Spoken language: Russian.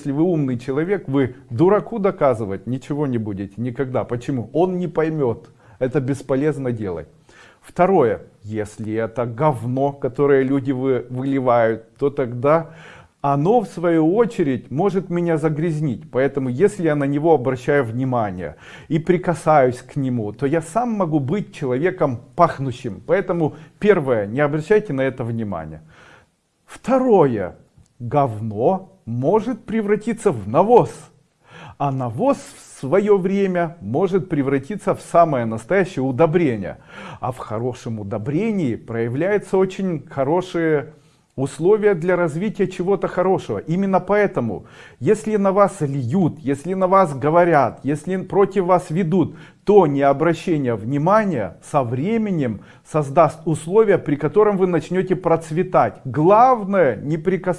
Если вы умный человек, вы дураку доказывать ничего не будете никогда. Почему? Он не поймет. Это бесполезно делать. Второе. Если это говно, которое люди вы, выливают, то тогда оно в свою очередь может меня загрязнить. Поэтому если я на него обращаю внимание и прикасаюсь к нему, то я сам могу быть человеком пахнущим. Поэтому первое, не обращайте на это внимания. Второе, говно может превратиться в навоз. А навоз в свое время может превратиться в самое настоящее удобрение. А в хорошем удобрении проявляются очень хорошие условия для развития чего-то хорошего. Именно поэтому, если на вас льют, если на вас говорят, если против вас ведут, то не обращение внимания со временем создаст условия, при котором вы начнете процветать. Главное не прикасаться.